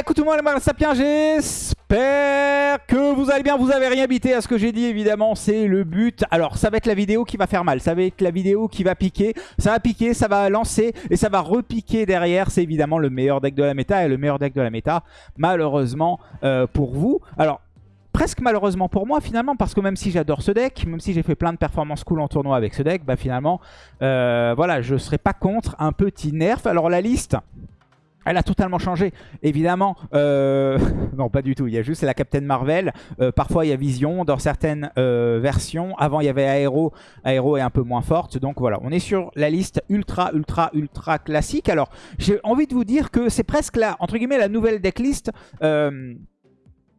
Écoute tout le monde, les sapiens, j'espère que vous allez bien, vous avez rien à ce que j'ai dit, évidemment, c'est le but. Alors, ça va être la vidéo qui va faire mal, ça va être la vidéo qui va piquer, ça va piquer, ça va lancer et ça va repiquer derrière. C'est évidemment le meilleur deck de la méta et le meilleur deck de la méta, malheureusement, euh, pour vous. Alors, presque malheureusement pour moi finalement parce que même si j'adore ce deck, même si j'ai fait plein de performances cool en tournoi avec ce deck, bah finalement euh, voilà je serais pas contre un petit nerf. Alors la liste elle a totalement changé, évidemment. Euh, non, pas du tout. Il y a juste la Captain Marvel. Euh, parfois, il y a Vision dans certaines euh, versions. Avant, il y avait Aero. Aero est un peu moins forte. Donc voilà, on est sur la liste ultra, ultra, ultra classique. Alors, j'ai envie de vous dire que c'est presque la, entre guillemets, la nouvelle decklist.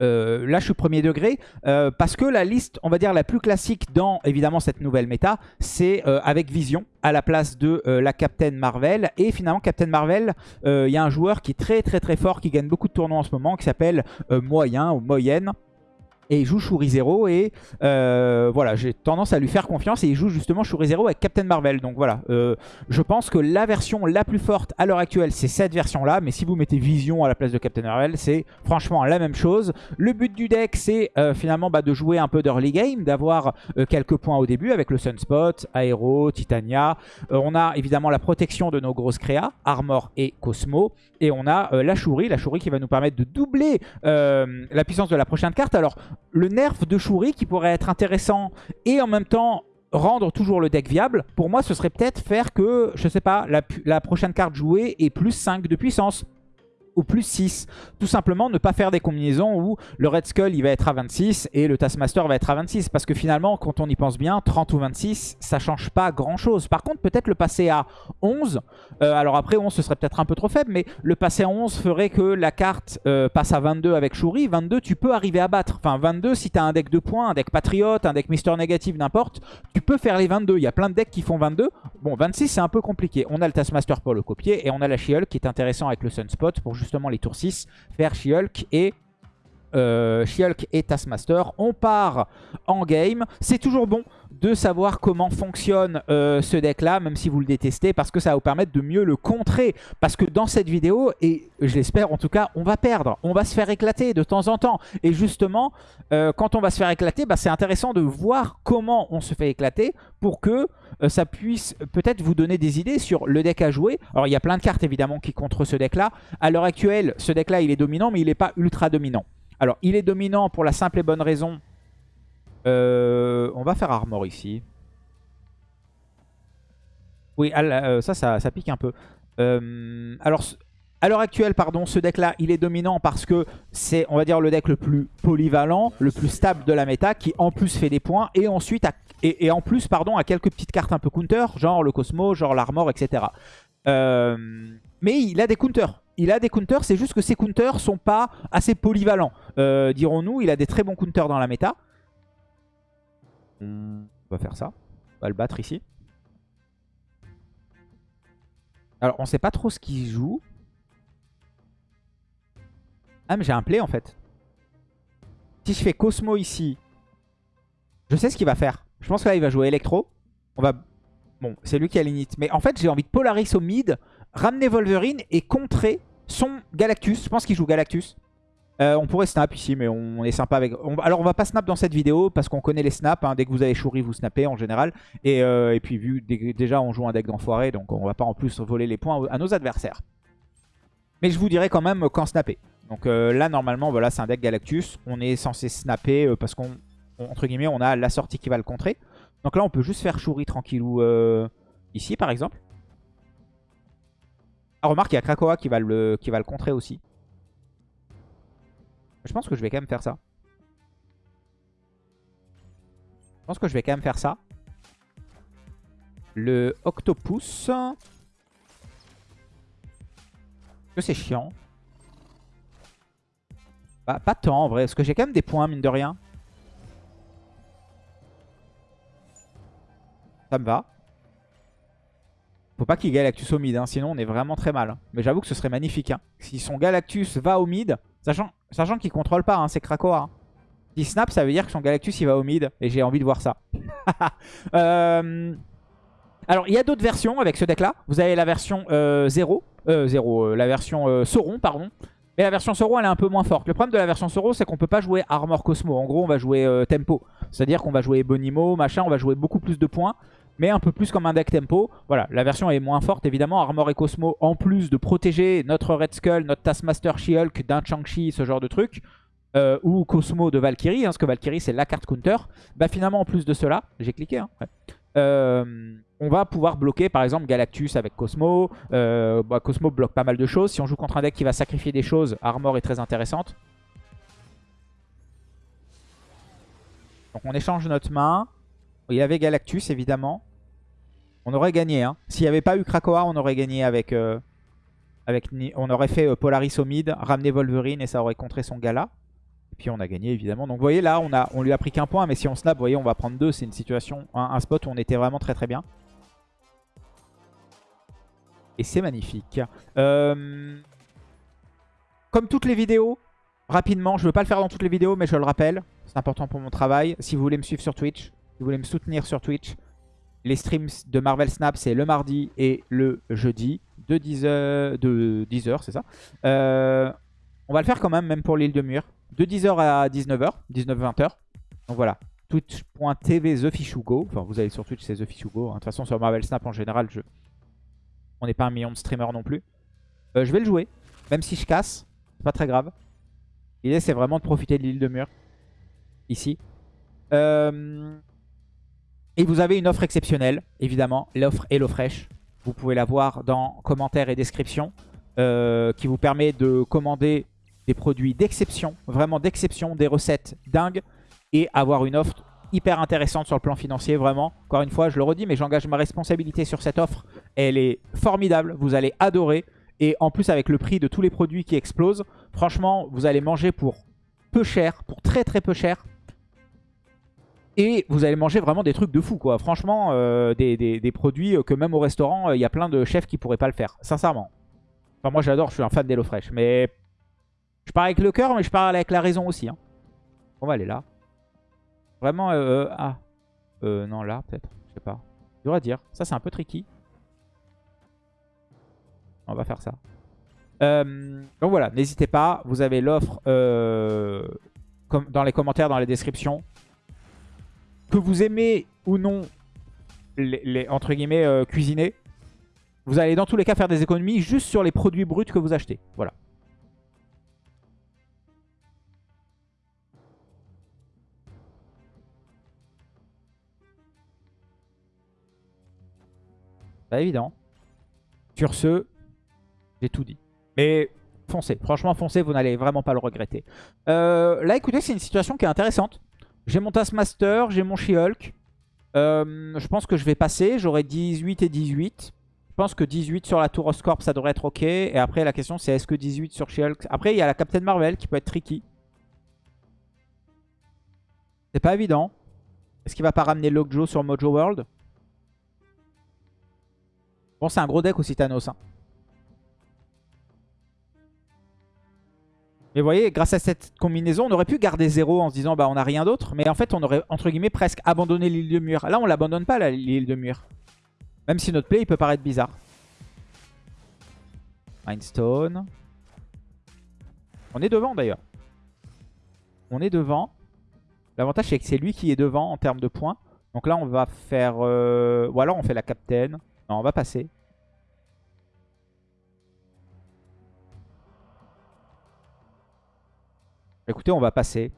Euh, là je suis premier degré euh, parce que la liste on va dire la plus classique dans évidemment cette nouvelle méta c'est euh, avec Vision à la place de la Captain Marvel. Et finalement Captain Marvel il y a un joueur qui est très très très fort qui gagne beaucoup de tournois en ce moment qui s'appelle Moyen ou Moyenne et il joue Shuri Zero et euh, voilà j'ai tendance à lui faire confiance et il joue justement Shuri Zero avec Captain Marvel. Donc voilà euh, je pense que la version la plus forte à l'heure actuelle c'est cette version là mais si vous mettez Vision à la place de Captain Marvel c'est franchement la même chose. Le but du deck c'est euh, finalement bah, de jouer un peu d'early game d'avoir quelques points au début avec le Sunspot, Aero, Titania. On a évidemment la protection de nos grosses créas Armor et Cosmo et on a la Shuri, la Shuri qui va nous permettre de doubler la puissance de la prochaine carte. Alors le nerf de Shuri qui pourrait être intéressant et en même temps rendre toujours le deck viable, pour moi ce serait peut-être faire que, je sais pas, la, prochaine carte jouée est plus 5 de puissance ou plus 6. Tout simplement ne pas faire des combinaisons où le Red Skull il va être à 26 et le Taskmaster va être à 26. Parce que finalement, quand on y pense bien, 30 ou 26, ça change pas grand chose. Par contre, peut-être le passer à 11. Euh, alors après, 11 ce serait peut-être un peu trop faible, mais le passer à 11 ferait que la carte euh, passe à 22 avec Shuri. 22, tu peux arriver à battre. Enfin, 22, si tu as un deck de points, un deck Patriote, un deck Mister Négatif, n'importe, tu peux faire les 22. Il y a plein de decks qui font 22. Bon, 26, c'est un peu compliqué. On a le Taskmaster pour le copier et on a la she qui est intéressant avec le Sunspot pour justement les tours 6, faire She-Hulk et euh, et Taskmaster. On part en game. C'est toujours bon de savoir comment fonctionne euh, ce deck-là, même si vous le détestez, parce que ça va vous permettre de mieux le contrer. Parce que dans cette vidéo, et je l'espère en tout cas, on va perdre. On va se faire éclater de temps en temps. Et justement, euh, quand on va se faire éclater, bah, c'est intéressant de voir comment on se fait éclater pour que euh, ça puisse peut-être vous donner des idées sur le deck à jouer. Alors il y a plein de cartes évidemment qui contre ce deck là. À l'heure actuelle, ce deck là il est dominant mais il n'est pas ultra dominant. Alors il est dominant pour la simple et bonne raison. Euh, on va faire armor ici. Oui, euh, ça, ça, pique un peu. alors, à l'heure actuelle, pardon, ce deck-là, il est dominant parce que c'est, on va dire, le deck le plus polyvalent, le plus stable de la méta, qui en plus fait des points, et ensuite, et, en plus, pardon, a quelques petites cartes un peu counter, genre le Cosmo, genre l'Armor, etc. Euh, mais il a des counters. Il a des counters, c'est juste que ces counters sont pas assez polyvalents. Euh, dirons-nous, il a des très bons counters dans la méta. On va faire ça. On va le battre ici. Alors, on sait pas trop ce qu'il joue. Ah mais j'ai un play en fait. Si je fais Cosmo ici, je sais ce qu'il va faire. Je pense que là il va jouer Electro. On va... Bon, c'est lui qui a l'init. Mais en fait j'ai envie de Polaris au mid, ramener Wolverine et contrer son Galactus. Je pense qu'il joue Galactus. Euh, on pourrait snap ici, mais on est sympa avec... Alors on va pas snap dans cette vidéo parce qu'on connaît les snaps. Hein. Dès que vous avez Shuri, vous snappez en général. Et, euh, puis vu déjà on joue un deck d'enfoiré, donc on va pas en plus voler les points à nos adversaires. Mais je vous dirai quand même quand snapper. Donc euh, là, normalement, voilà, c'est un deck Galactus. On est censé snapper parce qu'on, on a la sortie qui va le contrer. Donc là, on peut juste faire Shuri tranquillou ici, par exemple. Ah, remarque, il y a Krakoa qui va, le, qui va le contrer aussi. Je pense que je vais quand même faire ça. Je pense que je vais quand même faire ça. Le Octopus. Que c'est chiant. Bah, pas tant en vrai, parce que j'ai quand même des points, mine de rien. Ça me va. Faut pas qu'il Galactus au mid, hein, sinon on est vraiment très mal. Mais j'avoue que ce serait magnifique. Hein. Si son Galactus va au mid, sachant, sachant qu'il contrôle pas, hein, c'est Krakoa. Si snap, ça veut dire que son Galactus il va au mid. Et j'ai envie de voir ça. Euh, alors, il y a d'autres versions avec ce deck-là. Vous avez la version 0. Euh, 0, euh, la version Sauron, pardon. Mais la version Soro, elle est un peu moins forte. Le problème de la version Soro, c'est qu'on peut pas jouer Armor Cosmo. En gros, on va jouer euh, Tempo. C'est-à-dire qu'on va jouer Bonimo, machin, on va jouer beaucoup plus de points. Mais un peu plus comme un deck Tempo. Voilà, la version est moins forte, évidemment. Armor et Cosmo, en plus de protéger notre Red Skull, notre Taskmaster She-Hulk d'un Chang-Chi, ce genre de truc. Euh, ou Cosmo de Valkyrie, hein, parce que Valkyrie c'est la carte counter. Bah finalement, en plus de cela, j'ai cliqué, hein, euh, on va pouvoir bloquer par exemple Galactus avec Cosmo. Euh, bah, Cosmo bloque pas mal de choses. Si on joue contre un deck qui va sacrifier des choses, Armor est très intéressante. Donc on échange notre main. Il y avait Galactus évidemment. On aurait gagné. Hein. S'il n'y avait pas eu Krakoa, on aurait gagné avec... Euh, on aurait fait Polaris au mid, ramené Wolverine et ça aurait contré son gala. Et puis on a gagné évidemment. Donc vous voyez là, on, a, lui a pris qu'un point. Mais si on snap, vous voyez, on va prendre deux. C'est une situation, un, spot où on était vraiment très très bien. Et c'est magnifique. Euh, comme toutes les vidéos, rapidement, je ne veux pas le faire dans toutes les vidéos, mais je le rappelle. C'est important pour mon travail. Si vous voulez me suivre sur Twitch, si vous voulez me soutenir sur Twitch, les streams de Marvel Snap, c'est le mardi et le jeudi de 10h, de 10h c'est ça. Euh, on va le faire quand même, même pour l'île de Mur de 10h à 19h, 19-20h. Donc voilà, twitch.tv TheFishugo. Enfin, vous allez sur Twitch, c'est TheFishugo. Hein. De toute façon, sur Marvel Snap, en général, je... on n'est pas un million de streamers non plus. Euh, je vais le jouer, même si je casse. C'est pas très grave. L'idée, c'est vraiment de profiter de l'île de Mur. Ici. Euh, et vous avez une offre exceptionnelle, évidemment. L'offre Hello Fresh. Vous pouvez la voir dans commentaires et description. Euh, qui vous permet de commander des produits d'exception, vraiment d'exception, des recettes dingues et avoir une offre hyper intéressante sur le plan financier, vraiment. Encore une fois, je le redis, mais j'engage ma responsabilité sur cette offre. Elle est formidable, vous allez adorer. Et en plus, avec le prix de tous les produits qui explosent, franchement, vous allez manger pour peu cher, pour très très peu cher. Et vous allez manger vraiment des trucs de fou, quoi. Franchement, euh, des, produits que même au restaurant, il y a plein de chefs qui pourraient pas le faire, sincèrement. Enfin, moi, j'adore, je suis un fan d'HelloFresh. Mais je parle avec le cœur, mais je parle avec la raison aussi. On va aller là. Vraiment, euh, euh, ah. Euh, non, là, peut-être. Je sais pas. Je dois dire. Ça, c'est un peu tricky. On va faire ça. Euh, donc voilà, n'hésitez pas. Vous avez l'offre dans les commentaires, dans les descriptions. Que vous aimez ou non les, entre guillemets cuisiner, vous allez dans tous les cas faire des économies juste sur les produits bruts que vous achetez. Voilà. Pas évident. Sur ce, j'ai tout dit. Mais foncez. Franchement, foncez, vous n'allez vraiment pas le regretter. Euh, là, écoutez, c'est une situation qui est intéressante. J'ai mon Taskmaster, j'ai mon She-Hulk. Euh, je pense que je vais passer. J'aurai 18 et 18. Je pense que 18 sur la Tour Oscorp, ça devrait être OK. Et après, la question, c'est est-ce que 18 sur She-Hulk... Après, il y a la Captain Marvel qui peut être tricky. C'est pas évident. Est-ce qu'il va pas ramener Lockjaw sur Mojo World? Bon, c'est un gros deck aussi Thanos. Hein. Mais vous voyez, grâce à cette combinaison, on aurait pu garder 0 en se disant bah on n'a rien d'autre. Mais en fait, on aurait entre guillemets presque abandonné l'île de mur. Là, on l'abandonne pas l'île de mur. Même si notre play, il peut paraître bizarre. Mindstone. On est devant d'ailleurs. On est devant. L'avantage, c'est que c'est lui qui est devant en termes de points. Donc là, on va faire... Euh, ou alors, on fait la captain. Non, on va passer. Écoutez, on va passer.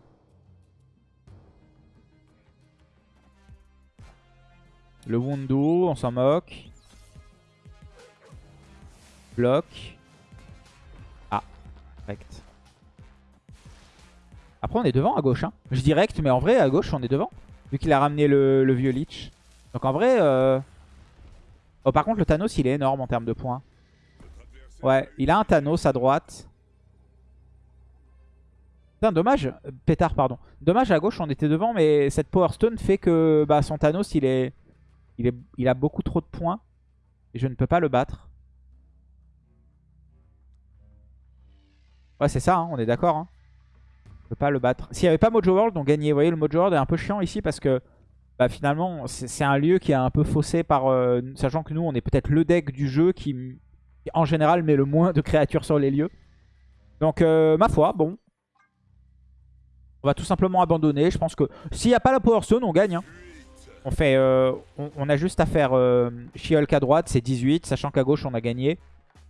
Le Wundo, on s'en moque. Bloc. Ah, direct. Après, on est devant à gauche. Hein. Je direct, mais en vrai, à gauche, on est devant. Vu qu'il a ramené le, vieux Lich. Donc en vrai... Euh... Oh, par contre, le Thanos, il est énorme en termes de points. Ouais, il a un Thanos à droite. Putain, dommage. Pétard, pardon. Dommage, à gauche, on était devant, mais cette Power Stone fait que bah, son Thanos, il est, il a beaucoup trop de points. Et je ne peux pas le battre. Ouais, c'est ça, hein, on est d'accord. Hein. Je peux pas le battre. S'il n'y avait pas Mojo World, on gagnait. Vous voyez, le Mojo World est un peu chiant ici parce que bah, finalement, c'est un lieu qui est un peu faussé par... Euh, sachant que nous, on est peut-être le deck du jeu qui, en général, met le moins de créatures sur les lieux. Donc, euh, ma foi, bon. Va tout simplement abandonner. Je pense que s'il n'y a pas la Power Stone, on gagne. Hein. On, fait, euh, on, a juste à faire euh, à droite, c'est 18, sachant qu'à gauche, on a gagné.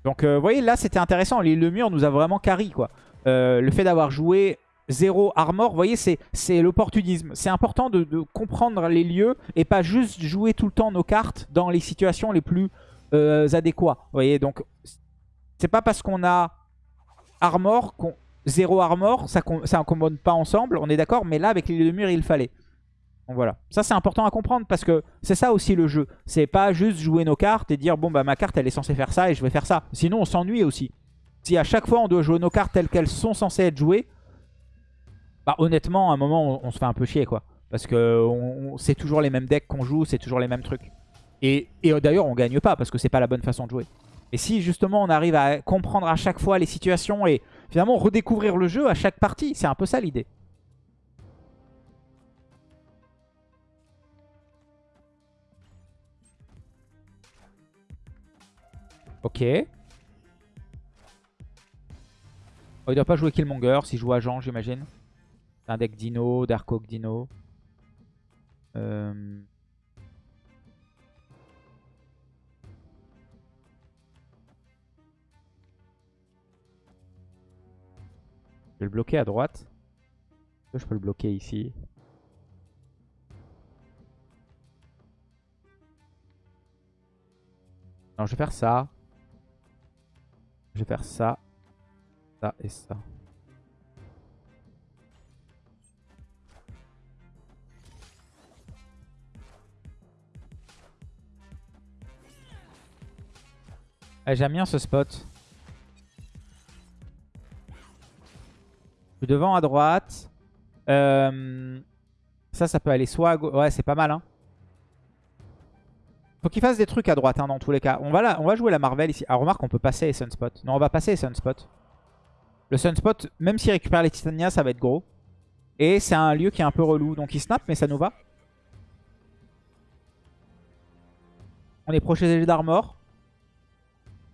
Donc, vous voyez, là, c'était intéressant. Le mur nous a vraiment carry, quoi. le fait d'avoir joué zéro armor, vous voyez, c'est l'opportunisme. C'est important de, comprendre les lieux et pas juste jouer tout le temps nos cartes dans les situations les plus euh, adéquats. Vous voyez, donc c'est pas parce qu'on a armor, qu'on zéro armor, ça ça commande pas ensemble, on est d'accord, mais là avec les de mur il fallait. Donc voilà, ça c'est important à comprendre parce que c'est ça aussi le jeu. C'est pas juste jouer nos cartes et dire bon bah ma carte elle est censée faire ça et je vais faire ça. Sinon on s'ennuie aussi. Si à chaque fois on doit jouer nos cartes telles qu'elles sont censées être jouées, bah, honnêtement, à un moment, on, se fait un peu chier, quoi. Parce que c'est toujours les mêmes decks qu'on joue, c'est toujours les mêmes trucs. Et, et d'ailleurs, on gagne pas parce que c'est pas la bonne façon de jouer. Et si justement on arrive à comprendre à chaque fois les situations et finalement redécouvrir le jeu à chaque partie, c'est un peu ça l'idée. Ok. Oh, il doit pas jouer Killmonger s'il joue agent, j'imagine un deck Dino, Dark Oak Dino. Euh, je vais le bloquer à droite. Je peux le bloquer ici? Non, je vais faire ça. Je vais faire ça. Ça et ça. J'aime bien ce spot. Suis devant à droite. Euh, ça, ça peut aller soit à gauche. Ouais, c'est pas mal. Hein. Faut qu'il fasse des trucs à droite hein, dans tous les cas. On va, on va jouer la Marvel ici. Ah, remarque, on peut passer les Sunspot. Non, on va passer les Sunspot. Le Sunspot, même s'il récupère les Titania, ça va être gros. Et c'est un lieu qui est un peu relou. Donc il snap, mais ça nous va. On est protégé d'armor.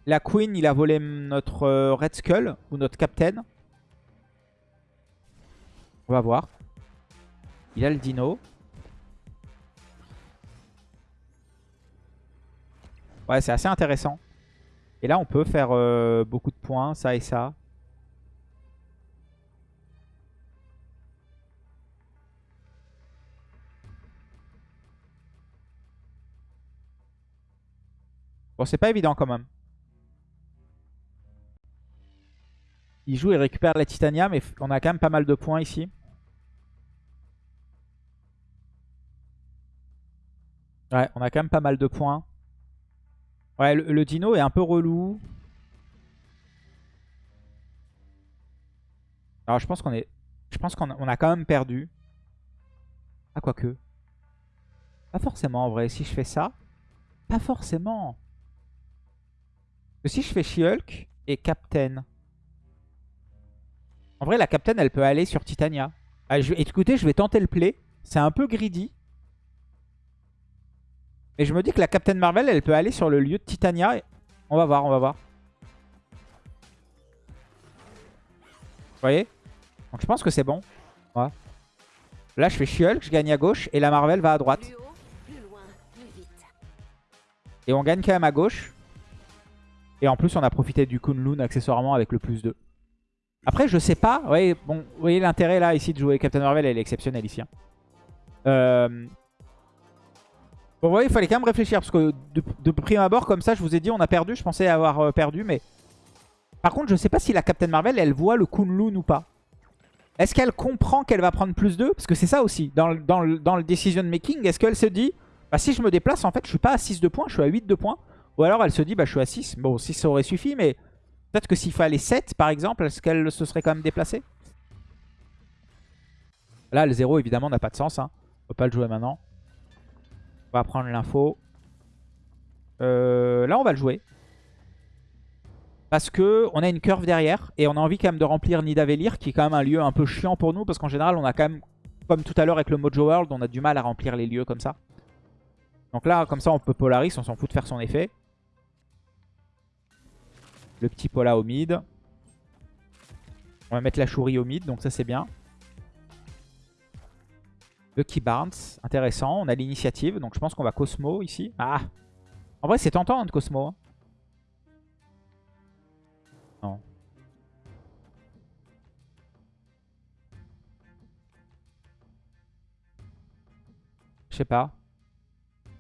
La Queen, il a volé notre euh, Red Skull ou notre Captain. On va voir. Il a le Dino. Ouais, c'est assez intéressant. Et là, on peut faire euh, beaucoup de points, ça et ça. Bon, c'est pas évident quand même. Il joue et récupère la Titania, mais on a quand même pas mal de points ici. Ouais, on a quand même pas mal de points. Ouais, le, dino est un peu relou. Alors je pense qu'on est... Je pense qu'on a, quand même perdu. Ah, quoique. Pas forcément en vrai. Si je fais ça, pas forcément. si je fais She-Hulk et Captain... En vrai, la Captain, elle peut aller sur Titania. Ah, écoutez, je vais tenter le play. C'est un peu greedy. Mais je me dis que la Captain Marvel, elle peut aller sur le lieu de Titania. On va voir, on va voir. Vous voyez? Donc je pense que c'est bon. Là, je fais She-Hulk, je gagne à gauche. Et la Marvel va à droite. Et on gagne quand même à gauche. Et en plus, on a profité du Kunlun accessoirement avec le plus 2. Après, je sais pas. Ouais, bon, vous voyez l'intérêt là ici de jouer Captain Marvel, elle est exceptionnelle ici. Hein. Euh... Bon, vous voyez, il fallait quand même réfléchir parce que de, prime abord, comme ça, je vous ai dit, on a perdu. Je pensais avoir euh, perdu, mais. Par contre, je sais pas si la Captain Marvel, elle voit le Kunlun ou pas. Est-ce qu'elle comprend qu'elle va prendre plus 2 Parce que c'est ça aussi, dans, dans, dans le decision making, est-ce qu'elle se dit, bah si je me déplace, en fait, je suis pas à 6 de points, je suis à 8 de points? Ou alors elle se dit, bah je suis à 6. Bon, 6 ça aurait suffi, mais Peut-être que s'il fallait 7 par exemple, est-ce qu'elle se serait quand même déplacée? Là, le 0 évidemment n'a pas de sens. Hein. On peut pas le jouer maintenant. On va prendre l'info. Euh, là, on va le jouer. Parce que on a une curve derrière. Et on a envie quand même de remplir Nidavellir, qui est quand même un lieu un peu chiant pour nous. Parce qu'en général, on a quand même, comme tout à l'heure avec le Mojo World, on a du mal à remplir les lieux comme ça. Donc là, comme ça, on peut Polaris, on s'en fout de faire son effet. Le petit Pola au mid. On va mettre la chourie au mid, donc ça c'est bien. Lucky Barnes, intéressant. On a l'initiative, donc je pense qu'on va Cosmo ici. Ah En vrai, c'est tentant hein, de Cosmo. Hein. Non. Je sais pas. J'ai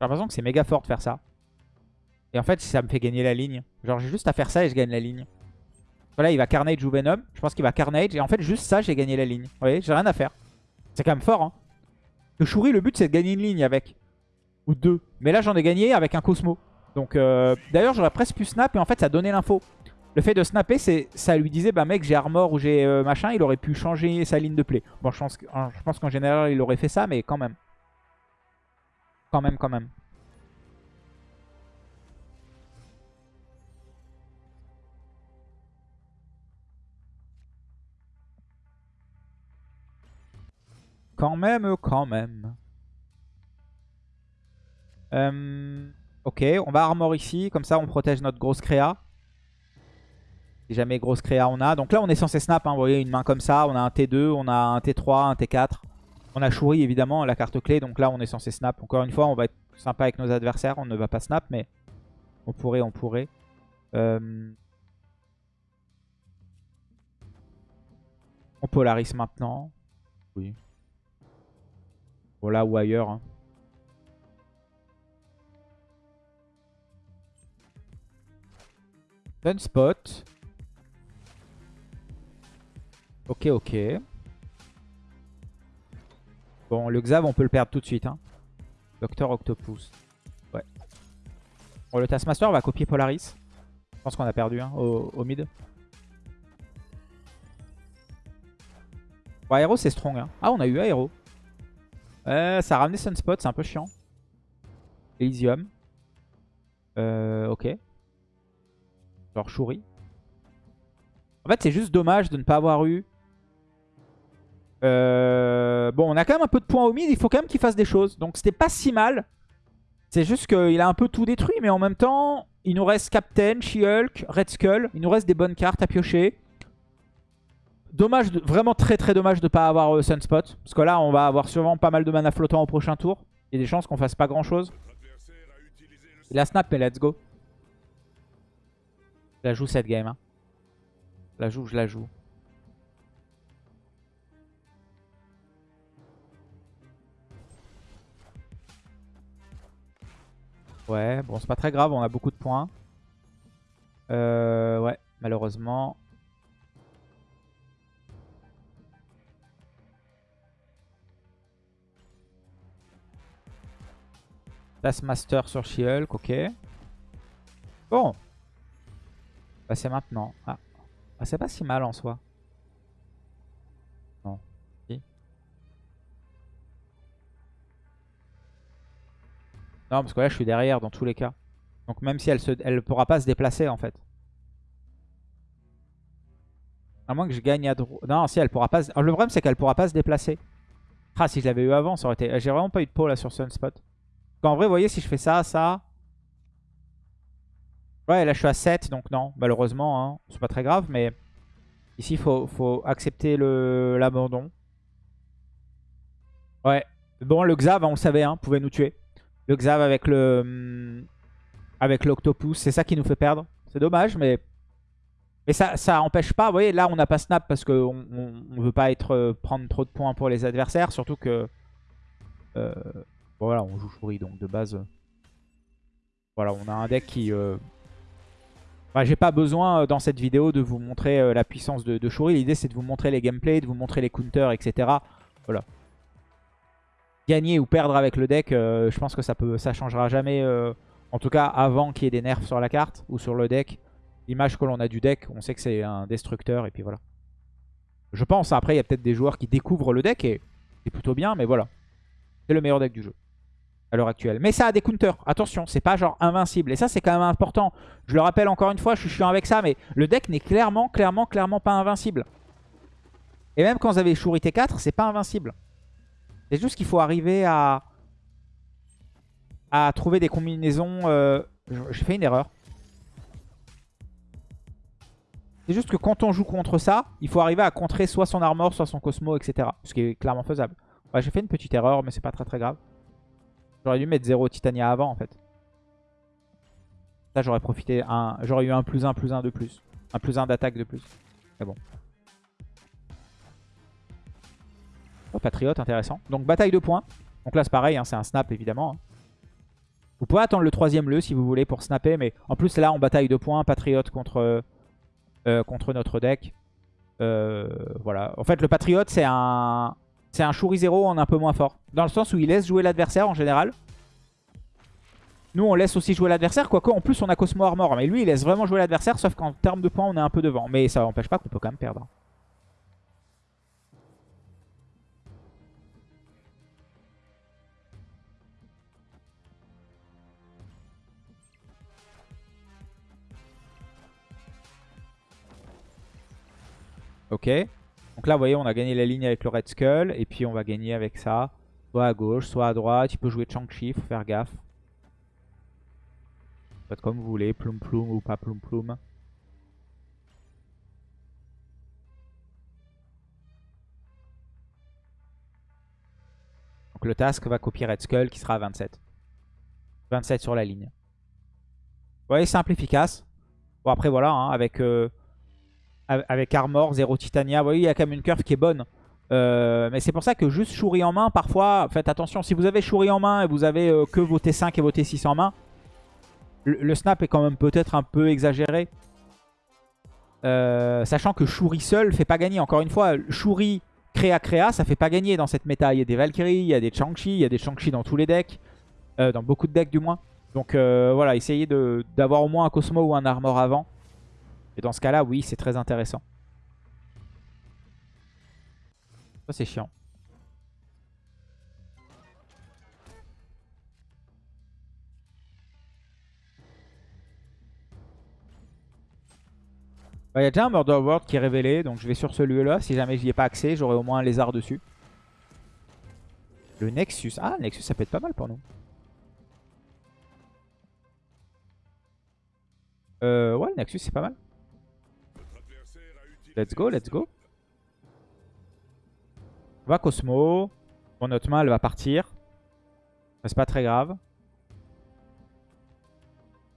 l'impression que c'est méga fort de faire ça. Et en fait, ça me fait gagner la ligne. Genre, j'ai juste à faire ça et je gagne la ligne. Voilà, il va Carnage ou Venom. Je pense qu'il va Carnage. Et en fait, juste ça, j'ai gagné la ligne. Vous voyez, j'ai rien à faire. C'est quand même fort. Hein. Le Shuri, le but, c'est de gagner une ligne avec. Ou deux. Mais là, j'en ai gagné avec un Cosmo. Donc, euh... d'ailleurs, j'aurais presque pu snap. Et en fait, ça donnait l'info. Le fait de snapper, ça lui disait, bah mec, j'ai armor ou j'ai euh, machin. Il aurait pu changer sa ligne de play. Bon, je pense qu'en général, il aurait fait ça. Mais quand même. Quand même, quand même. Quand même, quand même. Euh, ok, on va armor ici. Comme ça, on protège notre grosse créa. Si jamais grosse créa on a. Donc là, on est censé snap. Hein, vous voyez, une main comme ça. On a un T2, on a un T3, un T4. On a Shuri, évidemment, la carte clé. Donc là, on est censé snap. Encore une fois, on va être sympa avec nos adversaires. On ne va pas snap, mais on pourrait, on pourrait. Euh, on polarise maintenant. Oui. Voilà, ou ailleurs. Hein. Sunspot. Ok, ok. Bon, le Xav, on peut le perdre tout de suite. Hein. Docteur Octopus. Ouais. Bon, le Taskmaster va copier Polaris. Je pense qu'on a perdu hein, au, mid. Bon, Aero, c'est strong. Hein. Ah, on a eu Aero. Euh, ça a ramené Sunspot, c'est un peu chiant. Elysium. Euh, ok. Genre Shuri. En fait, c'est juste dommage de ne pas avoir eu... Euh, bon, on a quand même un peu de points au mid. Il faut quand même qu'il fasse des choses. Donc, c'était pas si mal. C'est juste qu'il a un peu tout détruit. Mais en même temps, il nous reste Captain, She-Hulk, Red Skull. Il nous reste des bonnes cartes à piocher. Dommage, vraiment très très dommage de ne pas avoir euh, Sunspot. Parce que là, on va avoir sûrement pas mal de mana flottant au prochain tour. Il y a des chances qu'on fasse pas grand chose. Il a snap, mais let's go. Je la joue cette game. Hein. Je la joue, je la joue. Ouais, bon, c'est pas très grave, on a beaucoup de points. Euh, ouais, malheureusement. Taskmaster sur She-Hulk, ok. Bon. Bah c'est maintenant. Ah. ah c'est pas si mal en soi. Non. Parce que là je suis derrière dans tous les cas. Donc même si elle se, elle pourra pas se déplacer en fait. À moins que je gagne à droite. Non, si elle pourra pas. Le problème c'est qu'elle pourra pas se déplacer. Ah, si je l'avais eu avant, ça aurait été. J'ai vraiment pas eu de peau là sur Sunspot. En vrai, vous voyez, si je fais ça, ça... Ouais, là, je suis à 7, donc non, malheureusement. Hein, c'est pas très grave, mais... Ici, il faut, accepter l'abandon. Ouais. Bon, le Xav, on le savait, hein, pouvait nous tuer. Le Xav avec le... Hum, avec l'Octopus, c'est ça qui nous fait perdre. C'est dommage, mais... Mais ça, ça empêche pas. Vous voyez, là, on n'a pas snap parce qu'on on, veut pas être euh, prendre trop de points pour les adversaires. Surtout que... Euh, Voilà, on joue Shuri, donc de base... Euh, voilà, on a un deck qui... Euh... J'ai pas besoin euh, dans cette vidéo de vous montrer la puissance de, de Shuri. L'idée, c'est de vous montrer les gameplays, de vous montrer les counters, etc. Voilà. Gagner ou perdre avec le deck, je pense que ça peut, ça changera jamais. en tout cas, avant qu'il y ait des nerfs sur la carte ou sur le deck. L'image que l'on a du deck, on sait que c'est un destructeur et puis voilà. Je pense, après, il y a peut-être des joueurs qui découvrent le deck et c'est plutôt bien, mais voilà. C'est le meilleur deck du jeu à l'heure actuelle. Mais ça a des counters. Attention, c'est pas genre invincible. Et ça, c'est quand même important. Je le rappelle encore une fois, je suis chiant avec ça, mais le deck n'est clairement, clairement, clairement pas invincible. Et même quand vous avez Shuri T4, c'est pas invincible. C'est juste qu'il faut arriver à... à trouver des combinaisons... Euh... J'ai fait une erreur. C'est juste que quand on joue contre ça, il faut arriver à contrer soit son armor, soit son cosmo, etc. Ce qui est clairement faisable. Ouais, j'ai fait une petite erreur, mais c'est pas très très grave. J'aurais dû mettre 0 Titania avant en fait. Ça j'aurais profité, un... j'aurais eu un plus 1 plus 1 de plus. Un plus 1 d'attaque de plus. Mais bon. Oh, Patriote, intéressant. Donc bataille de points. Donc là c'est pareil, hein, c'est un snap évidemment. Hein. Vous pouvez attendre le troisième le si vous voulez pour snapper. Mais en plus là on bataille de points. Patriote contre, euh, contre notre deck. Euh, voilà. En fait le Patriote c'est un... C'est un Shuri 0 en un peu moins fort. Dans le sens où il laisse jouer l'adversaire en général. Nous, on laisse aussi jouer l'adversaire. Quoique, en plus, on a Cosmo Armor. Mais lui, il laisse vraiment jouer l'adversaire. Sauf qu'en termes de points, on est un peu devant. Mais ça n'empêche pas qu'on peut quand même perdre. Ok. Donc là, vous voyez, on a gagné la ligne avec le Red Skull. Et puis, on va gagner avec ça. Soit à gauche, soit à droite. Il peut jouer Chang-Chi, faut faire gaffe. Faites comme vous voulez, ploum ploum ou pas ploum ploum. Donc le task va copier Red Skull qui sera à 27. 27 sur la ligne. Vous voyez, simple, efficace. Bon après voilà, hein, avec... Euh, avec Armor, 0 Titania. Vous voyez, il y a quand même une curve qui est bonne. Euh, mais c'est pour ça que juste Shuri en main, parfois, faites attention. Si vous avez Shuri en main et vous avez euh, que vos T5 et vos T6 en main, le, snap est quand même peut-être un peu exagéré. Euh, sachant que Shuri seul fait pas gagner. Encore une fois, Shuri créa créa, ça fait pas gagner dans cette méta. Il y a des Valkyries, il y a des Chang-Chi, il y a des Chang-Chi dans tous les decks. dans beaucoup de decks du moins. Donc voilà, essayez d'avoir au moins un Cosmo ou un Armor avant. Et dans ce cas-là, oui, c'est très intéressant. Ça, c'est chiant. Il y a déjà un Murder World qui est révélé, donc je vais sur celui-là. Si jamais j'y ai pas accès, j'aurai au moins un lézard dessus. Le Nexus. Ah, Nexus, ça peut être pas mal pour nous. Euh, ouais, le Nexus, c'est pas mal. Let's go, let's go. On va Cosmo. Bon, notre main, elle va partir. C'est pas très grave.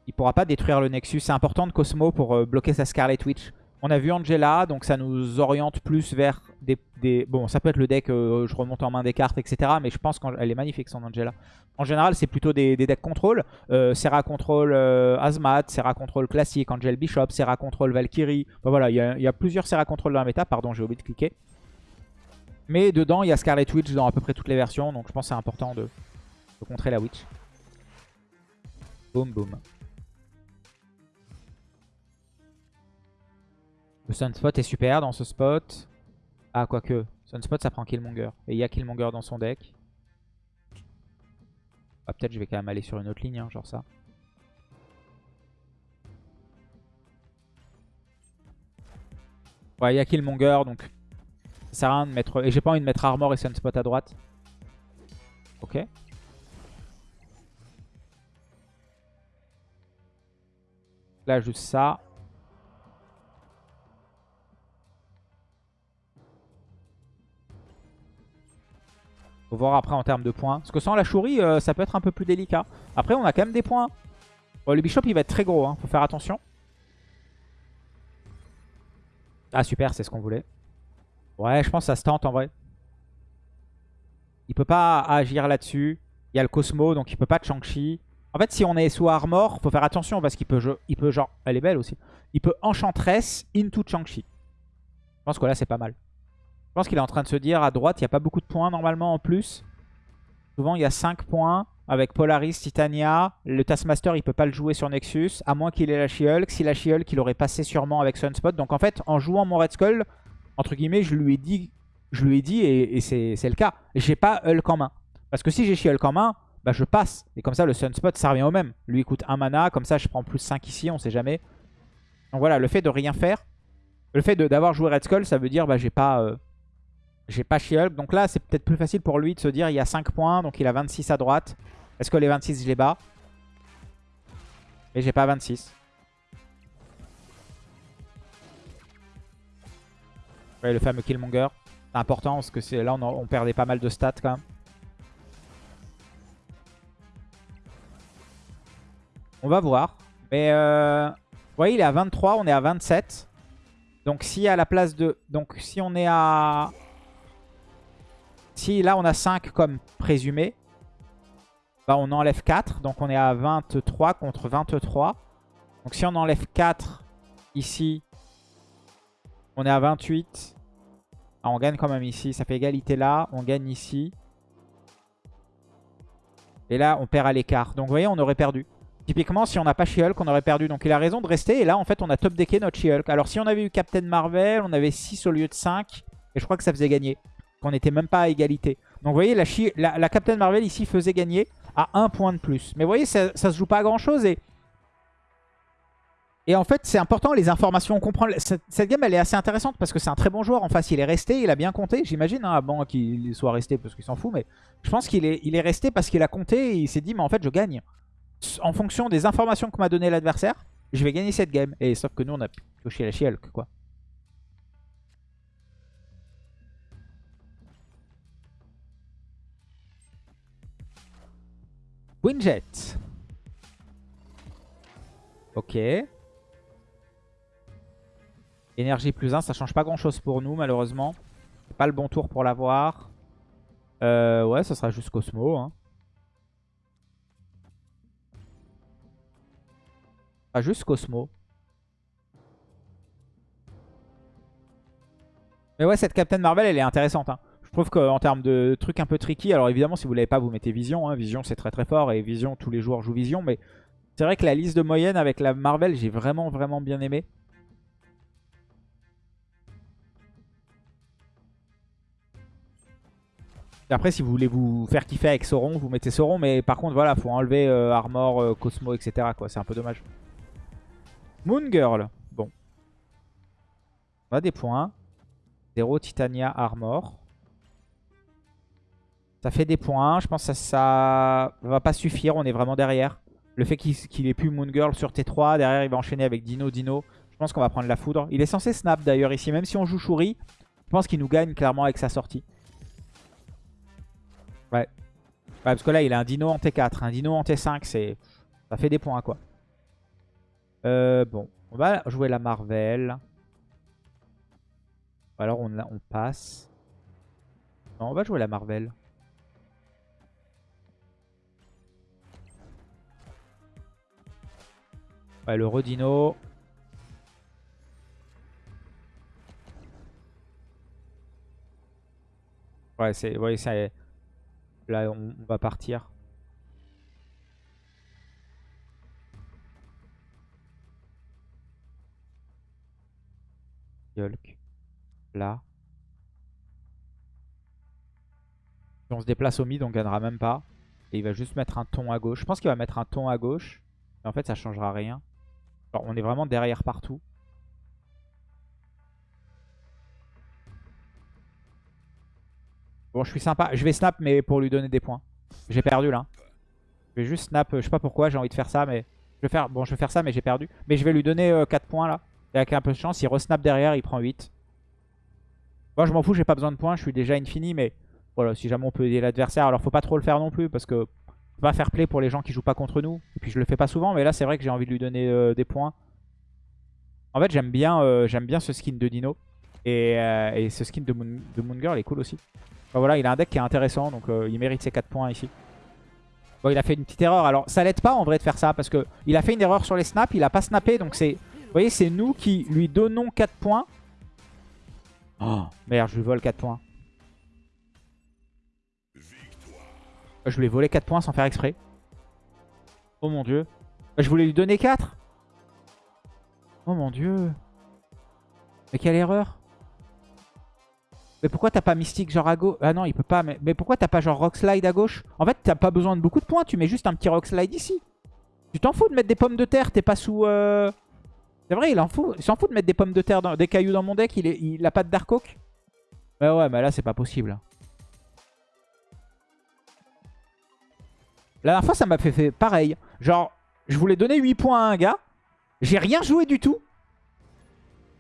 Il pourra pas détruire le Nexus. C'est important de Cosmo pour euh, bloquer sa Scarlet Witch. On a vu Angela, donc ça nous oriente plus vers des... Bon, ça peut être le deck, euh, je remonte en main des cartes, etc. Mais je pense qu'elle est magnifique, son Angela. En général, c'est plutôt des, decks contrôle. Euh, Serra contrôle euh, Azmat, Serra contrôle classique, Angel Bishop, Serra contrôle Valkyrie. voilà, il y, a plusieurs Serra contrôle dans la méta. Pardon, j'ai oublié de cliquer. Mais dedans, il y a Scarlet Witch dans à peu près toutes les versions. Donc je pense que c'est important de, de contrer la Witch. Boum, boum. Le Sunspot est super dans ce spot. Ah, quoique. Sunspot, ça prend Killmonger. Et il y a Killmonger dans son deck. Ah, peut-être je vais quand même aller sur une autre ligne, hein, genre ça. Ouais, il y a Killmonger, donc ça sert à rien de mettre... Et j'ai pas envie de mettre Armor et Sunspot à droite. Ok. Là, juste ça. Faut voir après en termes de points. Parce que sans la chourie, euh, ça peut être un peu plus délicat. Après, on a quand même des points. le bishop, il va être très gros. Hein. Faut faire attention. Ah, super, c'est ce qu'on voulait. Ouais, je pense que ça se tente en vrai. Il peut pas agir là-dessus. Il y a le Cosmo, donc il peut pas de Shang-Chi. En fait, si on est sous Armor, faut faire attention parce qu'il peut, il peut genre... Elle est belle aussi. Il peut Enchantress into Shang-Chi. Je pense que là, c'est pas mal. Je pense qu'il est en train de se dire à droite, il n'y a pas beaucoup de points normalement en plus. Souvent, il y a 5 points avec Polaris, Titania. Le Taskmaster, il ne peut pas le jouer sur Nexus, à moins qu'il ait la She-Hulk. Si la She-Hulk, il aurait passé sûrement avec Sunspot. Donc en fait, en jouant mon Red Skull, entre guillemets, je lui ai dit, je lui ai dit et, c'est le cas. J'ai pas Hulk en main. Parce que si j'ai She-Hulk en main, bah je passe. Et comme ça, le Sunspot, ça revient au même. Lui, il coûte 1 mana. Comme ça, je prends plus 5 ici, on sait jamais. Donc voilà, le fait de rien faire, le fait d'avoir joué Red Skull, ça veut dire bah j'ai pas... Euh, j'ai pas She-Hulk. Donc là, c'est peut-être plus facile pour lui de se dire il y a 5 points. Donc il a 26 à droite. Est-ce que les 26, je les bats? Et j'ai pas 26. Ouais, le fameux Killmonger. C'est important parce que là, on, on, perdait pas mal de stats quand même. On va voir. Mais euh, vous voyez, il est à 23, on est à 27. Donc si à la place de... Donc si on est à... Si là on a 5 comme présumé, bah on enlève 4. Donc on est à 23 contre 23. Donc si on enlève 4 ici, on est à 28. Ah, on gagne quand même ici. Ça fait égalité là. On gagne ici. Et là, on perd à l'écart. Donc vous voyez, on aurait perdu. Typiquement, si on n'a pas She-Hulk, on aurait perdu. Donc il a raison de rester. Et là, en fait, on a top decké notre She-Hulk. Alors si on avait eu Captain Marvel, on avait 6 au lieu de 5. Et je crois que ça faisait gagner. On n'était même pas à égalité. Donc vous voyez, la, Captain Marvel ici faisait gagner à 1 point de plus. Mais vous voyez, ça, ça se joue pas à grand chose. Et et en fait, c'est important les informations. On comprend. Cette, game, elle est assez intéressante parce que c'est un très bon joueur. En face, il est resté, il a bien compté. J'imagine, hein, bon qu'il soit resté parce qu'il s'en fout. Mais je pense qu'il est, il est resté parce qu'il a compté et il s'est dit, mais en fait, je gagne. En fonction des informations que m'a donné l'adversaire, je vais gagner cette game. Et sauf que nous, on a touché la chielque, quoi. Winjet. Ok. Énergie plus 1, ça change pas grand chose pour nous malheureusement. Pas le bon tour pour l'avoir. Euh, ouais, ça sera juste Cosmo. Hein. Pas juste Cosmo. Mais ouais, cette Captain Marvel, elle est intéressante. Hein. Je trouve qu'en termes de trucs un peu tricky, alors évidemment, si vous l'avez pas, vous mettez Vision. Hein. Vision, c'est très très fort. Et Vision, tous les joueurs jouent Vision. Mais c'est vrai que la liste de moyenne avec la Marvel, j'ai vraiment vraiment bien aimé. après, si vous voulez vous faire kiffer avec Sauron, vous mettez Sauron. Mais par contre, voilà, faut enlever euh, Armor, euh, Cosmo, etc. C'est un peu dommage. Moon Girl. Bon. On a des points. 0 Titania Armor. Ça fait des points. Je pense que ça, va pas suffire. On est vraiment derrière. Le fait qu'il ait plus Moon Girl sur T3. Derrière, il va enchaîner avec Dino Dino. Je pense qu'on va prendre la foudre. Il est censé snap d'ailleurs ici. Même si on joue Shuri, je pense qu'il nous gagne clairement avec sa sortie. Ouais. parce que là, il a un dino en T4. Un dino en T5, ça fait des points, quoi. Euh, bon, on va jouer la Marvel. Alors, on, on passe. Non, on va jouer la Marvel. Ouais, le Rodino. Ouais, c'est... C'est... Là, on, va partir. Yolk. Là. Si on se déplace au mid, on gagnera même pas. Et il va juste mettre un ton à gauche. Je pense qu'il va mettre un ton à gauche. Mais en fait, ça changera rien. Alors, on est vraiment derrière partout. Bon, je suis sympa. Je vais snap, mais pour lui donner des points. J'ai perdu, là. Je vais juste snap. Je sais pas pourquoi, j'ai envie de faire ça, mais... Je vais faire... Bon, je vais faire ça, mais j'ai perdu. Mais je vais lui donner 4 euh, points, là. Et avec un peu de chance, il resnap derrière, il prend 8. Moi, je m'en fous, j'ai pas besoin de points. Je suis déjà infini, mais... Voilà, si jamais on peut aider l'adversaire. Alors, faut pas trop le faire non plus, parce que... Pas faire play pour les gens qui jouent pas contre nous. Et puis, je le fais pas souvent, mais là, c'est vrai que j'ai envie de lui donner euh, des points. En fait, j'aime bien, euh, j'aime bien ce skin de Dino. Et, et ce skin de Moon, de Moon Girl est cool aussi voilà, il a un deck qui est intéressant, donc euh, il mérite ses 4 points ici. Bon, il a fait une petite erreur. Alors, ça l'aide pas en vrai de faire ça, parce que il a fait une erreur sur les snaps, il a pas snappé, donc c'est... Vous voyez, c'est nous qui lui donnons 4 points. Oh, merde, je lui vole 4 points. Je lui ai volé 4 points sans faire exprès. Oh mon dieu. Je voulais lui donner 4. Oh mon dieu. Mais quelle erreur. Mais pourquoi t'as pas Mystique genre à gauche? Ah non, il peut pas. Mais, pourquoi t'as pas genre Rock Slide à gauche? En fait, t'as pas besoin de beaucoup de points. Tu mets juste un petit Rock Slide ici. Tu t'en fous de mettre des pommes de terre. T'es pas sous... Euh, c'est vrai, il en fout. S'en fout de mettre des pommes de terre, dans... des cailloux dans mon deck. Il, a pas de Dark Oak. Ouais, ouais, mais là, c'est pas possible. La dernière fois, ça m'a fait, fait pareil. Genre, je voulais donner 8 points à un gars. J'ai rien joué du tout.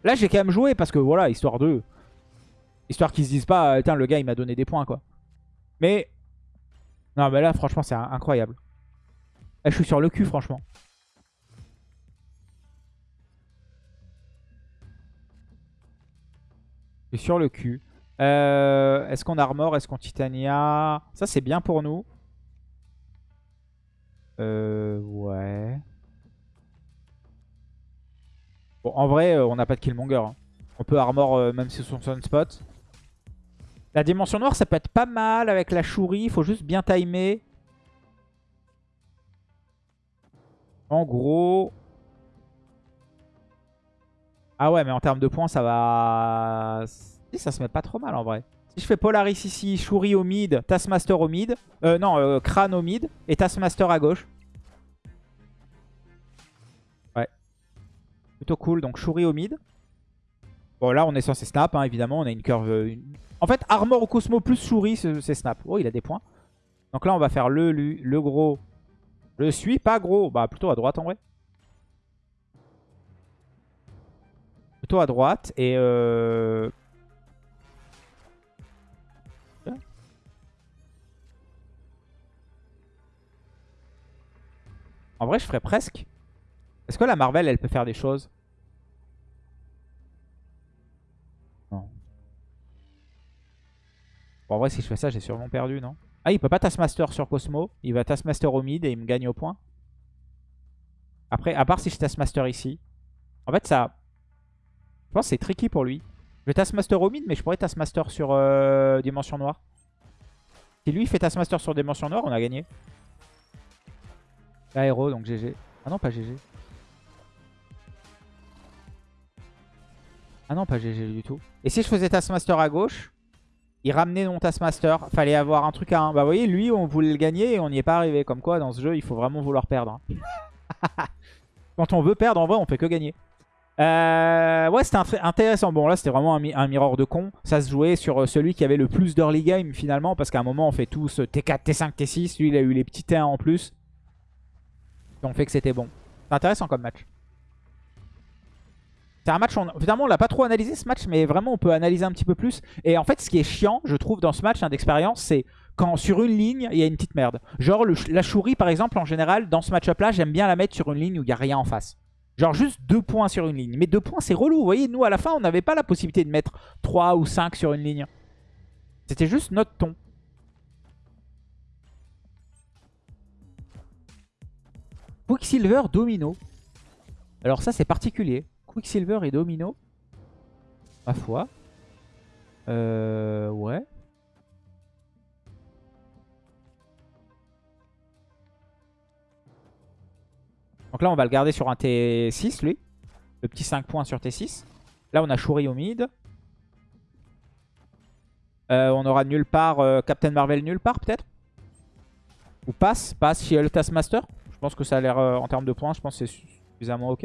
Là, j'ai quand même joué parce que, voilà, histoire de... Histoire qu'ils se disent pas, putain, le gars, il m'a donné des points, quoi. Mais... Non, mais là, franchement, c'est incroyable. Là, je suis sur le cul, franchement. Je suis sur le cul. Euh, est-ce qu'on armor Est-ce qu'on titania? Ça, c'est bien pour nous. Euh, ouais. Bon, en vrai, euh, on n'a pas de killmonger. Hein. On peut armor euh, même si son spot. La dimension noire, ça peut être pas mal avec la chourie. Il faut juste bien timer. En gros... Ah ouais, mais en termes de points, ça va... Ça se met pas trop mal en vrai. Si je fais Polaris ici, Shuri au mid, Taskmaster au mid. Euh, non, euh, Crane au mid et Taskmaster à gauche. Ouais. Plutôt cool. Donc Shuri au mid. Bon, là, on est censé snap, hein, évidemment. On a une curve... Euh, en fait, Armor au Cosmo plus Shuri, c'est snap. Oh, il a des points. Donc là, on va faire le, le, le gros. Le suis, pas gros. Bah, plutôt à droite, en vrai. Plutôt à droite. Et... Euh... En vrai, je ferais presque. Est-ce que la Marvel, elle peut faire des choses? Non. Bon, en vrai, si je fais ça, j'ai sûrement perdu, non? Ah, il peut pas Taskmaster sur Cosmo. Il va Taskmaster au mid et il me gagne au point. Après, à part si je Taskmaster ici. En fait, ça... Je pense que c'est tricky pour lui. Je vais Taskmaster au mid, mais je pourrais Taskmaster sur euh, Dimension Noire. Si lui fait Taskmaster sur Dimension Noire, on a gagné. Aéro, donc GG. Ah non, pas GG. Ah non, pas GG du tout. Et si je faisais Taskmaster à gauche, il ramenait mon Taskmaster. Fallait avoir un truc à 1. Bah vous voyez, lui, on voulait le gagner et on n'y est pas arrivé. Comme quoi, dans ce jeu, il faut vraiment vouloir perdre. Hein. Quand on veut perdre, en vrai, on fait que gagner. Euh, ouais, c'était intéressant. Bon, là, c'était vraiment un, un, mirror de con. Ça se jouait sur euh, celui qui avait le plus d'early game, finalement. Parce qu'à un moment, on fait tous T4, T5, T6. Lui, il a eu les petits T1 en plus ont fait que c'était bon. C'est intéressant comme match. C'est un match, on, on l'a pas trop analysé ce match, mais vraiment on peut analyser un petit peu plus. Et en fait ce qui est chiant, je trouve, dans ce match hein, d'expérience, c'est quand sur une ligne, il y a une petite merde. Genre la chourie par exemple, en général, dans ce match-up là, j'aime bien la mettre sur une ligne où il n'y a rien en face. Genre juste deux points sur une ligne. Mais deux points c'est relou, vous voyez, nous à la fin on n'avait pas la possibilité de mettre 3 ou 5 sur une ligne. C'était juste notre ton. Quicksilver Domino. Alors ça c'est particulier. Quicksilver et Domino. Ma foi. Euh, ouais. Donc là on va le garder sur un T6 lui. Le petit 5 points sur T6. Là on a Shuri au mid. Euh, on aura nulle part euh, Captain Marvel nulle part peut-être? Ou passe Passe chez le Taskmaster pense que ça a l'air, euh, en termes de points, je pense que c'est suffisamment ok.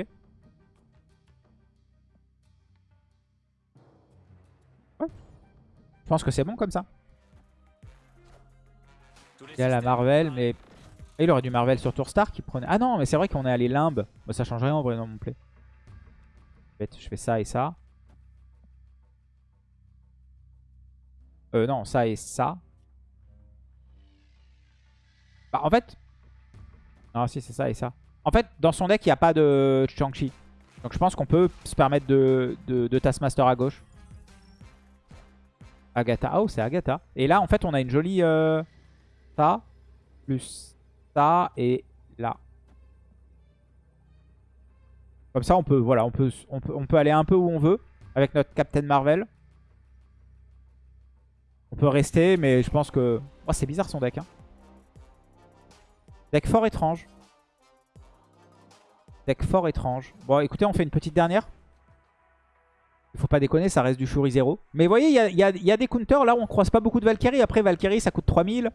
Ouais. Je pense que c'est bon comme ça. Il y a la Marvel, mais... il aurait du Marvel sur Tour Star qui prenait... Ah non, mais c'est vrai qu'on est allé limbe. Bah, ça change rien en vrai dans mon play. Je fais ça et ça. Euh, non, ça et ça. Bah, en fait, non, si, c'est ça et ça. En fait, dans son deck, il n'y a pas de Chang-Chi. Donc je pense qu'on peut se permettre de, de, Taskmaster à gauche. Agatha. Oh, c'est Agatha. Et là, en fait, on a une jolie... Euh, ça, plus ça, et là. Comme ça, on peut aller un peu où on veut avec notre Captain Marvel. On peut rester, mais je pense que... Oh, c'est bizarre son deck, hein. Deck fort étrange. Deck fort étrange. Bon, écoutez, on fait une petite dernière. Il faut pas déconner, ça reste du Shuri 0. Mais vous voyez, il y a, des counters. Là, on croise pas beaucoup de Valkyrie. Après, Valkyrie, ça coûte 3000.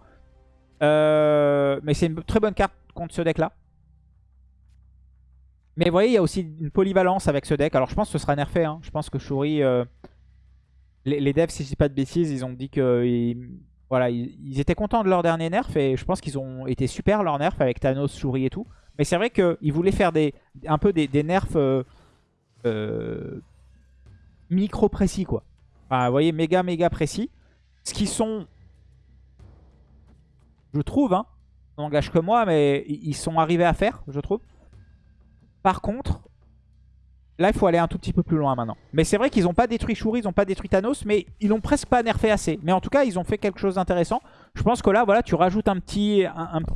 Euh, mais c'est une très bonne carte contre ce deck-là. Mais vous voyez, il y a aussi une polyvalence avec ce deck. Alors, je pense que ce sera nerfé. Hein. Je pense que Shuri... Euh, les, devs, si je dis pas de bêtises, ils ont dit que... Voilà, ils, étaient contents de leur dernier nerf et je pense qu'ils ont été super leur nerf avec Thanos, Shuri et tout. Mais c'est vrai qu'ils voulaient faire des, un peu des, nerfs euh, euh, micro précis quoi. Enfin, vous voyez, méga, méga précis. Ce qui sont, je trouve, hein, n'engage que moi, mais ils sont arrivés à faire, je trouve. Par contre, là, il faut aller un tout petit peu plus loin maintenant. Mais c'est vrai qu'ils n'ont pas détruit Shuri, ils n'ont pas détruit Thanos, mais ils n'ont presque pas nerfé assez. Mais en tout cas, ils ont fait quelque chose d'intéressant. Je pense que là, voilà, tu rajoutes un petit, un, coup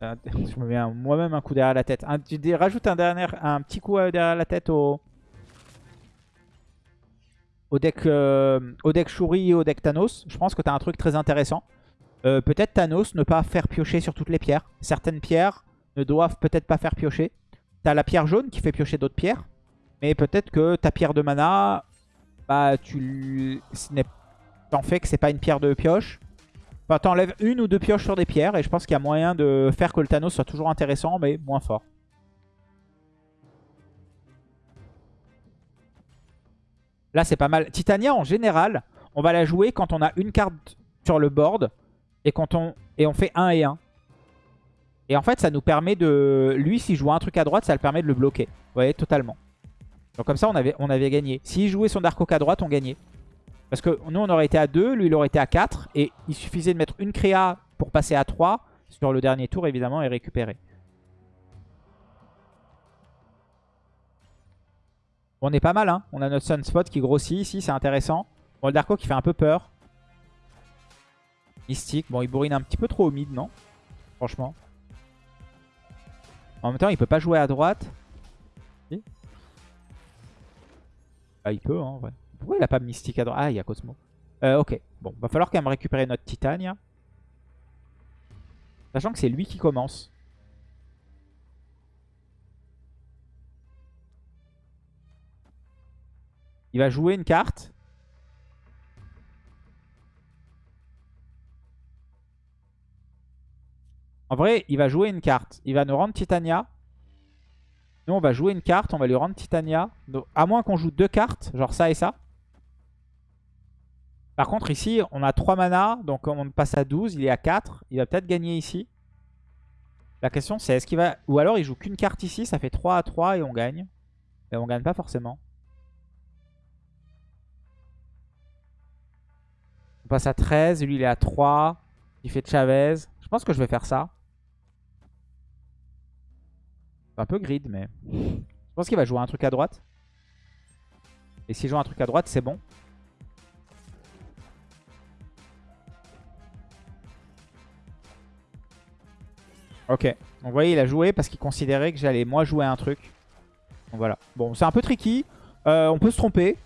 Je me mets moi-même un coup derrière la tête. tu rajoutes un, dernier, un petit coup euh, derrière la tête au, au deck, euh, au deck Shuri et au deck Thanos. Je pense que tu as un truc très intéressant. Euh, peut-être Thanos ne pas faire piocher sur toutes les pierres. Certaines pierres ne doivent peut-être pas faire piocher. Tu as la pierre jaune qui fait piocher d'autres pierres. Mais peut-être que ta pierre de mana, bah tu en fais que c'est pas une pierre de pioche. Enfin, t'enlèves une ou deux pioches sur des pierres et je pense qu'il y a moyen de faire que le Thanos soit toujours intéressant mais moins fort. Là, c'est pas mal. Titania, en général, on va la jouer quand on a une carte sur le board et, quand on, et on fait 1 et 1. Et en fait, ça nous permet de... Lui, s'il joue un truc à droite, ça le permet de le bloquer. Vous voyez, totalement. Donc comme ça, on avait, on avait gagné. S'il jouait son Dark Oak à droite, on gagnait. Parce que nous, on aurait été à 2, lui, il aurait été à 4. Et il suffisait de mettre une créa pour passer à 3 sur le dernier tour, évidemment, et récupérer. On est pas mal, hein. On a notre Sunspot qui grossit ici, c'est intéressant. Bon, le Darko qui fait un peu peur. Mystique. Bon, il bourrine un petit peu trop au mid, non? Franchement. En même temps, il peut pas jouer à droite. Ah, il peut, hein, Pourquoi il a pas Mystique à droite Ah, il y a Cosmo. Euh, ok. Bon, va falloir quand même récupérer notre Titania. Sachant que c'est lui qui commence. Il va jouer une carte. En vrai, il va jouer une carte. Il va nous rendre Titania. Nous, on va jouer une carte. On va lui rendre Titania. à moins qu'on joue deux cartes, genre ça et ça. Par contre, ici, on a 3 mana. Donc, on passe à 12. Il est à 4. Il va peut-être gagner ici. La question, c'est est-ce qu'il va... Ou alors, il joue qu'une carte ici. Ça fait 3 à 3 et on gagne. Et on gagne pas forcément. On passe à 13. Lui, il est à 3. Il fait Chavez. Je pense que je vais faire ça. Un peu grid, mais... Je pense qu'il va jouer un truc à droite. Et s'il joue un truc à droite, c'est bon. Ok. Donc vous voyez, il a joué parce qu'il considérait que j'allais moi jouer un truc. Donc voilà. Bon, c'est un peu tricky. Euh, on peut se tromper.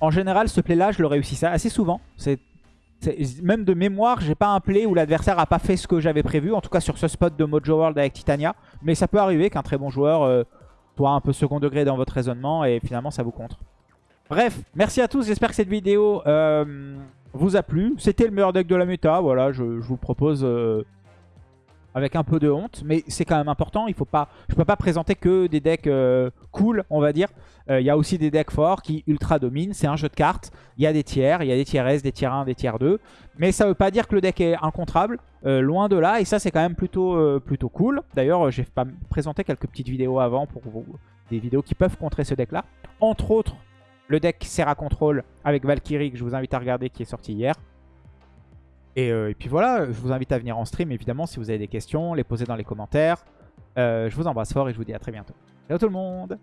En général, ce play-là, je le réussis assez souvent. C'est même de mémoire, j'ai pas un play où l'adversaire a pas fait ce que j'avais prévu. En tout cas sur ce spot de Mojo World avec Titania. Mais ça peut arriver qu'un très bon joueur euh, soit un peu second degré dans votre raisonnement et finalement ça vous contre. Bref, merci à tous. J'espère que cette vidéo euh, vous a plu. C'était le meilleur deck de la méta. Voilà, je, vous propose... Euh, avec un peu de honte, mais c'est quand même important. Il faut pas, je peux pas présenter que des decks euh, cool, on va dire. Euh, il y a aussi des decks forts qui ultra dominent. C'est un jeu de cartes. Il y a des tiers, il y a des tiers S, des tiers 1, des tiers 2. Mais ça veut pas dire que le deck est incontrable. Euh, loin de là. Et ça, c'est quand même plutôt, plutôt cool. D'ailleurs, j'ai présenté quelques petites vidéos avant pour vous. Des vidéos qui peuvent contrer ce deck-là. Entre autres, le deck Serra Control avec Valkyrie que je vous invite à regarder qui est sorti hier. Euh, et, puis voilà, je vous invite à venir en stream évidemment si vous avez des questions, les poser dans les commentaires. Euh, je vous embrasse fort et je vous dis à très bientôt. Ciao tout le monde